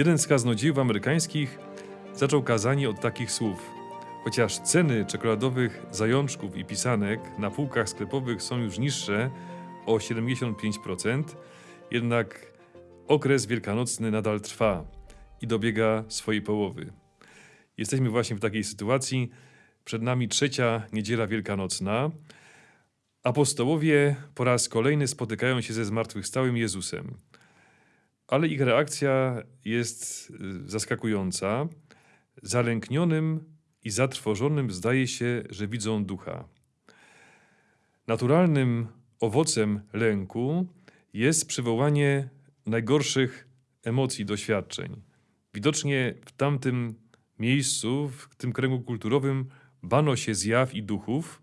Jeden z kaznodziejów amerykańskich zaczął kazanie od takich słów. Chociaż ceny czekoladowych zajączków i pisanek na półkach sklepowych są już niższe o 75%, jednak okres wielkanocny nadal trwa i dobiega swojej połowy. Jesteśmy właśnie w takiej sytuacji. Przed nami trzecia niedziela wielkanocna. Apostołowie po raz kolejny spotykają się ze zmartwychwstałym Jezusem. Ale ich reakcja jest y, zaskakująca. Zalęknionym i zatrwożonym zdaje się, że widzą ducha. Naturalnym owocem lęku jest przywołanie najgorszych emocji, doświadczeń. Widocznie w tamtym miejscu, w tym kręgu kulturowym, bano się zjaw i duchów,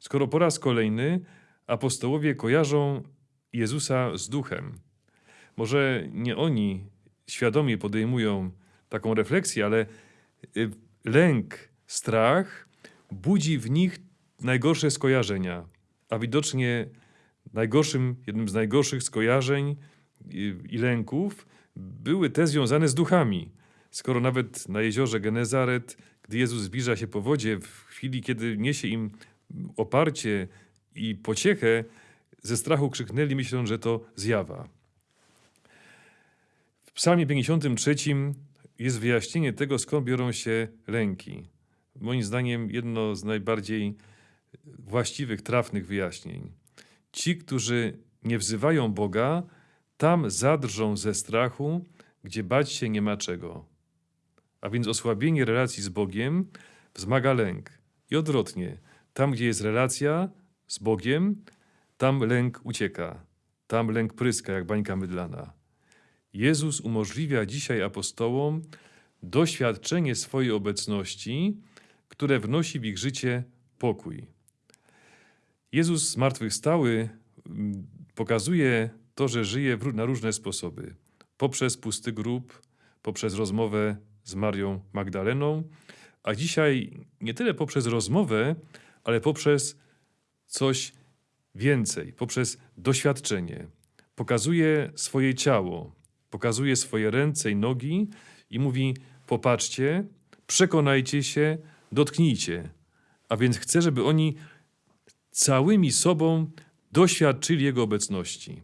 skoro po raz kolejny apostołowie kojarzą Jezusa z duchem. Może nie oni świadomie podejmują taką refleksję, ale y, lęk, strach budzi w nich najgorsze skojarzenia, a widocznie najgorszym, jednym z najgorszych skojarzeń i, i lęków były te związane z duchami. Skoro nawet na jeziorze Genezaret, gdy Jezus zbliża się po wodzie, w chwili, kiedy niesie im oparcie i pociechę, ze strachu krzyknęli, myśląc, że to zjawa. Psalmie 53 jest wyjaśnienie tego, skąd biorą się lęki. Moim zdaniem jedno z najbardziej właściwych, trafnych wyjaśnień. Ci, którzy nie wzywają Boga, tam zadrżą ze strachu, gdzie bać się nie ma czego. A więc osłabienie relacji z Bogiem wzmaga lęk. I odwrotnie, tam gdzie jest relacja z Bogiem, tam lęk ucieka, tam lęk pryska jak bańka mydlana. Jezus umożliwia dzisiaj apostołom doświadczenie swojej obecności, które wnosi w ich życie pokój. Jezus zmartwychwstały mm, pokazuje to, że żyje na różne sposoby. Poprzez pusty grób, poprzez rozmowę z Marią Magdaleną, a dzisiaj nie tyle poprzez rozmowę, ale poprzez coś więcej, poprzez doświadczenie. Pokazuje swoje ciało, pokazuje swoje ręce i nogi i mówi: Popatrzcie, przekonajcie się, dotknijcie. A więc chcę, żeby oni całymi sobą doświadczyli Jego obecności.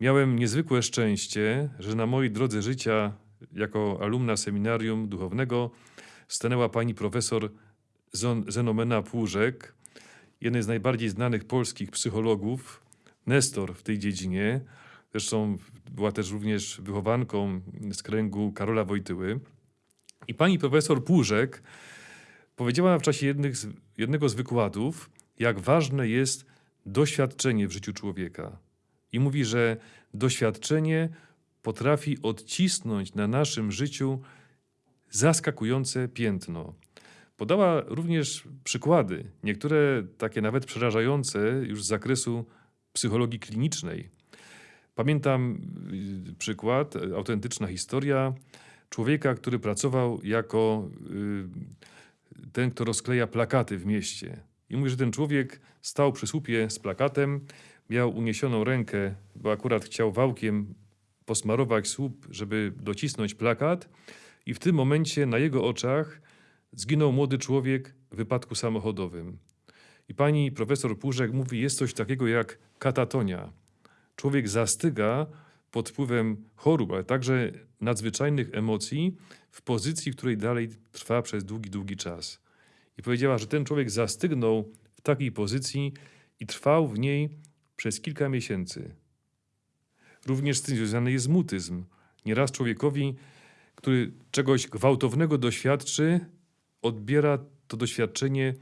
Miałem niezwykłe szczęście, że na mojej drodze życia jako alumna seminarium duchownego stanęła pani profesor Zenomena Płużek, jednej z najbardziej znanych polskich psychologów, nestor w tej dziedzinie. Zresztą była też również wychowanką z kręgu Karola Wojtyły. I pani profesor Płużek powiedziała w czasie z, jednego z wykładów, jak ważne jest doświadczenie w życiu człowieka. I mówi, że doświadczenie potrafi odcisnąć na naszym życiu zaskakujące piętno. Podała również przykłady, niektóre takie nawet przerażające już z zakresu psychologii klinicznej. Pamiętam y, przykład, autentyczna historia człowieka, który pracował jako y, ten, kto rozkleja plakaty w mieście. I mówi, że ten człowiek stał przy słupie z plakatem, miał uniesioną rękę, bo akurat chciał wałkiem posmarować słup, żeby docisnąć plakat, i w tym momencie na jego oczach zginął młody człowiek w wypadku samochodowym. I pani profesor Płużek mówi, jest coś takiego jak katatonia. Człowiek zastyga pod wpływem chorób, ale także nadzwyczajnych emocji w pozycji, w której dalej trwa przez długi, długi czas. I powiedziała, że ten człowiek zastygnął w takiej pozycji i trwał w niej przez kilka miesięcy. Również z tym związany jest mutyzm. Nieraz człowiekowi, który czegoś gwałtownego doświadczy, odbiera to doświadczenie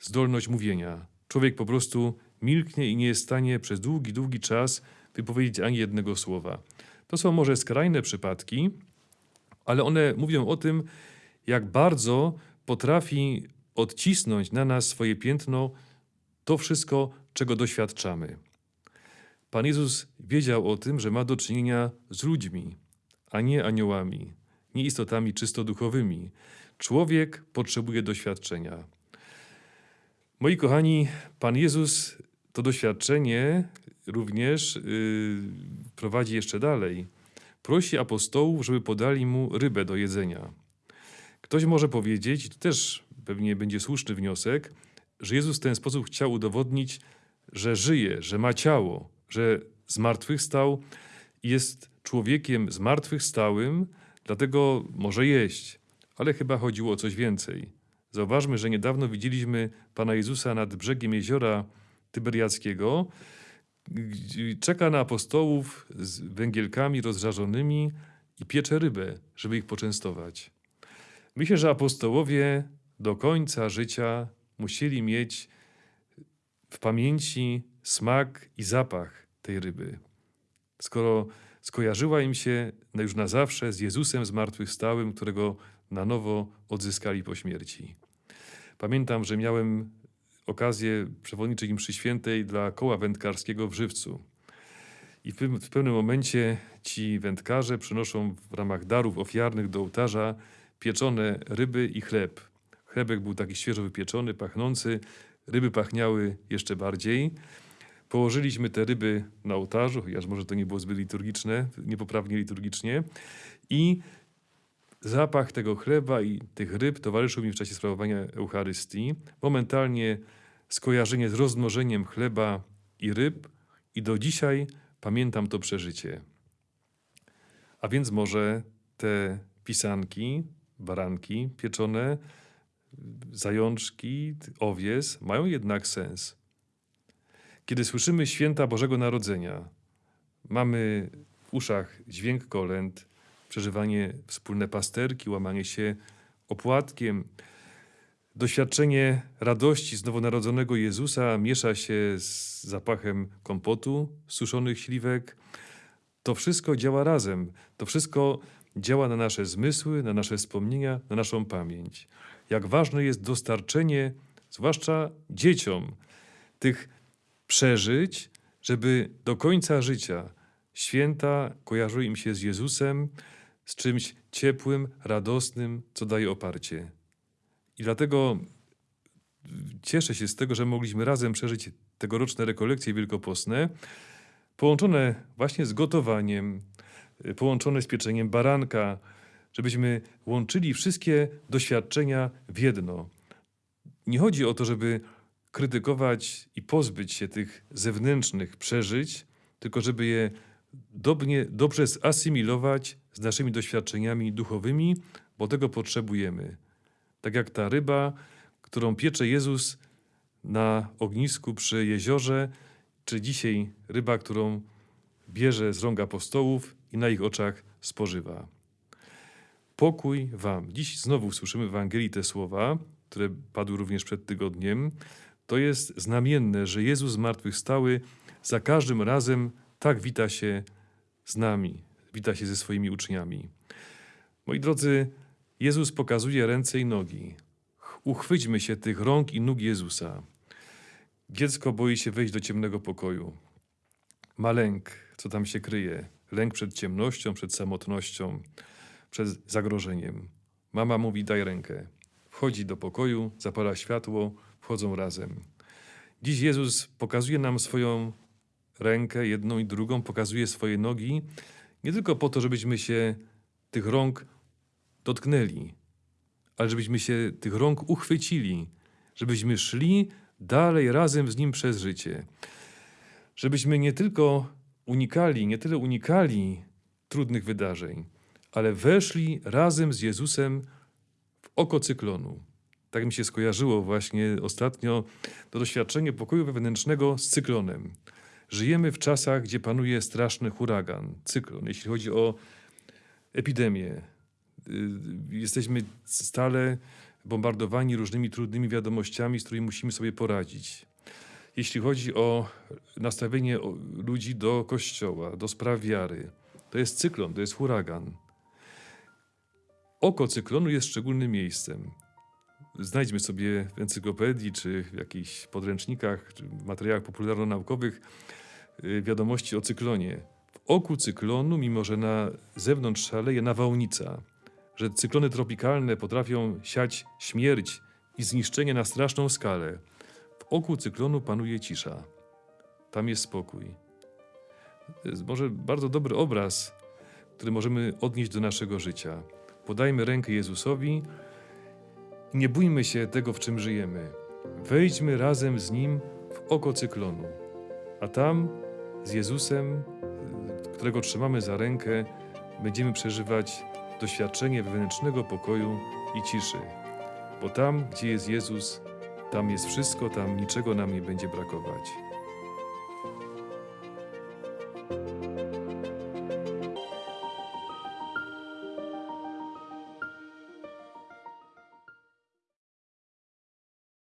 zdolność mówienia. Człowiek po prostu milknie i nie jest w stanie przez długi, długi czas wypowiedzieć ani jednego słowa. To są może skrajne przypadki, ale one mówią o tym, jak bardzo potrafi odcisnąć na nas swoje piętno to wszystko, czego doświadczamy. Pan Jezus wiedział o tym, że ma do czynienia z ludźmi, a nie aniołami, nie istotami czysto duchowymi. Człowiek potrzebuje doświadczenia. Moi kochani, Pan Jezus to doświadczenie również yy, prowadzi jeszcze dalej. prosi apostołów, żeby podali mu rybę do jedzenia. Ktoś może powiedzieć, to też pewnie będzie słuszny wniosek, że Jezus w ten sposób chciał udowodnić, że żyje, że ma ciało, że zmartwychwstał i jest człowiekiem zmartwychwstałym, dlatego może jeść. Ale chyba chodziło o coś więcej. Zauważmy, że niedawno widzieliśmy Pana Jezusa nad brzegiem jeziora Tyberiackiego. Czeka na apostołów z węgielkami rozżarzonymi i piecze rybę, żeby ich poczęstować. Myślę, że apostołowie do końca życia musieli mieć w pamięci smak i zapach tej ryby. Skoro skojarzyła im się już na zawsze z Jezusem zmartwychwstałym, którego na nowo odzyskali po śmierci. Pamiętam, że miałem okazję przewodniczyć im przy świętej dla koła wędkarskiego w Żywcu. I w pewnym momencie ci wędkarze przynoszą w ramach darów ofiarnych do ołtarza pieczone ryby i chleb. Chlebek był taki świeżo wypieczony, pachnący, ryby pachniały jeszcze bardziej. Położyliśmy te ryby na ołtarzu, chociaż może to nie było zbyt liturgiczne, niepoprawnie liturgicznie. I zapach tego chleba i tych ryb towarzyszył mi w czasie sprawowania Eucharystii. Momentalnie skojarzenie z rozmnożeniem chleba i ryb i do dzisiaj pamiętam to przeżycie. A więc może te pisanki, baranki pieczone, zajączki, owies mają jednak sens. Kiedy słyszymy święta Bożego Narodzenia, mamy w uszach dźwięk kolęd, przeżywanie wspólne pasterki, łamanie się opłatkiem, doświadczenie radości z nowonarodzonego Jezusa miesza się z zapachem kompotu, suszonych śliwek. To wszystko działa razem. To wszystko działa na nasze zmysły, na nasze wspomnienia, na naszą pamięć. Jak ważne jest dostarczenie, zwłaszcza dzieciom, tych przeżyć, żeby do końca życia święta kojarzyły im się z Jezusem, z czymś ciepłym, radosnym, co daje oparcie. I dlatego cieszę się z tego, że mogliśmy razem przeżyć tegoroczne rekolekcje wielkopostne, połączone właśnie z gotowaniem, y, połączone z pieczeniem baranka, żebyśmy łączyli wszystkie doświadczenia w jedno. Nie chodzi o to, żeby krytykować i pozbyć się tych zewnętrznych przeżyć, tylko żeby je dobnie, dobrze zasymilować z naszymi doświadczeniami duchowymi, bo tego potrzebujemy. Tak jak ta ryba, którą piecze Jezus na ognisku przy jeziorze, czy dzisiaj ryba, którą bierze z rąk apostołów i na ich oczach spożywa. Pokój wam. Dziś znowu słyszymy w Ewangelii te słowa, które padły również przed tygodniem. To jest znamienne, że Jezus zmartwychwstały za każdym razem tak wita się z nami, wita się ze swoimi uczniami. Moi drodzy, Jezus pokazuje ręce i nogi. Ch- Uchwyćmy się tych rąk i nóg Jezusa. Dziecko boi się wejść do ciemnego pokoju. Ma lęk, co tam się kryje. Lęk przed ciemnością, przed samotnością, przed zagrożeniem. Mama mówi: Daj rękę. Wchodzi do pokoju, zapala światło, wchodzą razem. Dziś Jezus pokazuje nam swoją rękę, jedną i drugą, pokazuje swoje nogi, nie tylko po to, żebyśmy się tych rąk dotknęli, ale żebyśmy się tych rąk uchwycili, żebyśmy szli dalej razem z Nim przez życie. Żebyśmy nie tylko unikali, nie tyle unikali trudnych wydarzeń, ale weszli razem z Jezusem w oko cyklonu. Tak mi się skojarzyło właśnie ostatnio to doświadczenie pokoju wewnętrznego z cyklonem. Żyjemy w czasach, gdzie panuje straszny huragan, cyklon, jeśli chodzi o epidemię. Y, Jesteśmy stale bombardowani różnymi trudnymi wiadomościami, z którymi musimy sobie poradzić. Jeśli chodzi o nastawienie ludzi do kościoła, do spraw wiary, to jest cyklon, to jest huragan. Oko cyklonu jest szczególnym miejscem. Znajdźmy sobie w encyklopedii, czy w jakichś podręcznikach, czy w materiałach popularno-naukowych y, wiadomości o cyklonie. W oku cyklonu, mimo że na zewnątrz szaleje nawałnica, że cyklony tropikalne potrafią siać śmierć i zniszczenie na straszną skalę, w oku cyklonu panuje cisza. Tam jest spokój. To jest może bardzo dobry obraz które możemy odnieść do naszego życia. Podajmy rękę Jezusowi i nie bójmy się tego, w czym żyjemy. Wejdźmy razem z Nim w oko cyklonu, a tam z Jezusem, którego trzymamy za rękę, będziemy przeżywać doświadczenie wewnętrznego pokoju i ciszy. Bo tam, gdzie jest Jezus, tam jest wszystko, tam niczego nam nie będzie brakować.